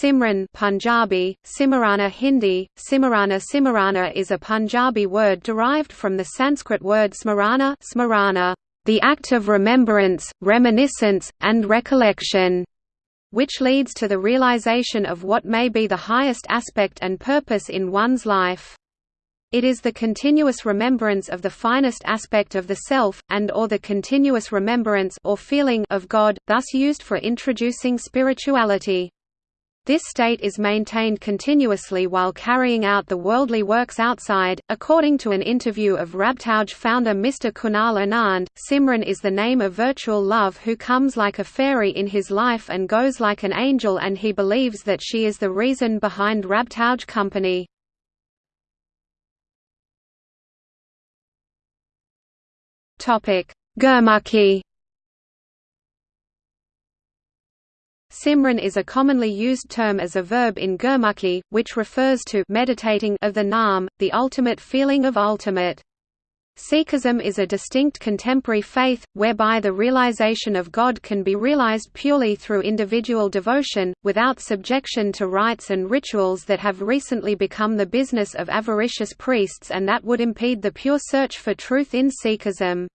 Simran Punjabi, Simarana Hindi, Simarana Simarana is a Punjabi word derived from the Sanskrit word smarana, smarana the act of remembrance, reminiscence, and recollection, which leads to the realization of what may be the highest aspect and purpose in one's life. It is the continuous remembrance of the finest aspect of the self, and or the continuous remembrance or feeling of God, thus used for introducing spirituality. This state is maintained continuously while carrying out the worldly works outside. According to an interview of Rabtouj founder Mr. Kunal Anand, Simran is the name of virtual love who comes like a fairy in his life and goes like an angel, and he believes that she is the reason behind Rabtouj company. Gurmukhi Simran is a commonly used term as a verb in Gurmukhi, which refers to meditating of the Naam, the ultimate feeling of ultimate. Sikhism is a distinct contemporary faith, whereby the realization of God can be realized purely through individual devotion, without subjection to rites and rituals that have recently become the business of avaricious priests and that would impede the pure search for truth in Sikhism.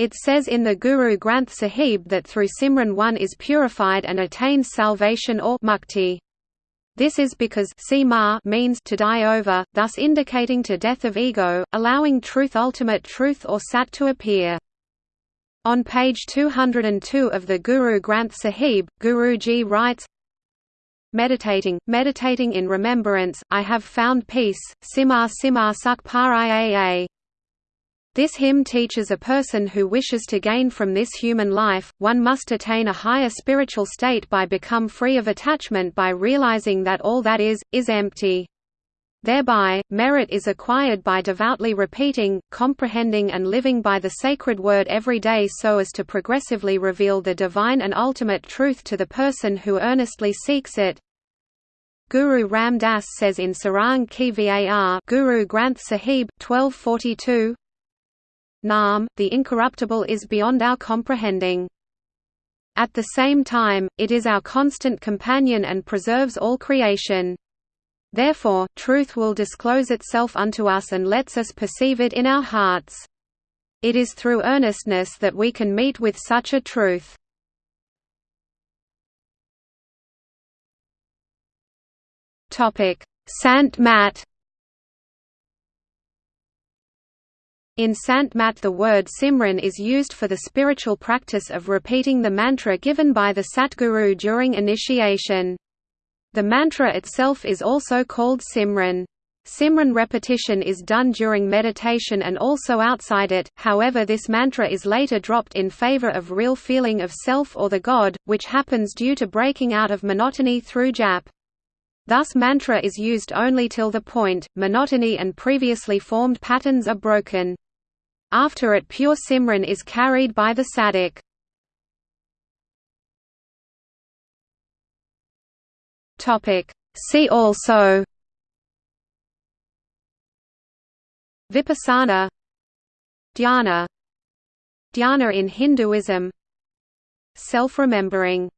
It says in the Guru Granth Sahib that through Simran one is purified and attains salvation or mukti. This is because Sima means to die over, thus indicating to death of ego, allowing truth ultimate truth or sat to appear. On page 202 of the Guru Granth Sahib, Guruji writes, Meditating, meditating in remembrance, I have found peace, Simar Simar Suk Par this hymn teaches a person who wishes to gain from this human life, one must attain a higher spiritual state by become free of attachment by realizing that all that is, is empty. Thereby, merit is acquired by devoutly repeating, comprehending and living by the sacred word every day so as to progressively reveal the divine and ultimate truth to the person who earnestly seeks it. Guru Ram Das says in Sarang Ki Var Guru Granth Sahib 1242, Naam, the incorruptible is beyond our comprehending. At the same time, it is our constant companion and preserves all creation. Therefore, truth will disclose itself unto us and lets us perceive it in our hearts. It is through earnestness that we can meet with such a truth. Sant Mat In Sant Mat the word Simran is used for the spiritual practice of repeating the mantra given by the Satguru during initiation. The mantra itself is also called Simran. Simran repetition is done during meditation and also outside it, however this mantra is later dropped in favor of real feeling of self or the God, which happens due to breaking out of monotony through jap. Thus mantra is used only till the point, monotony and previously formed patterns are broken. After it pure Simran is carried by the Sadik. See also. Vipassana. Dhyana. Dhyana in Hinduism. Self-remembering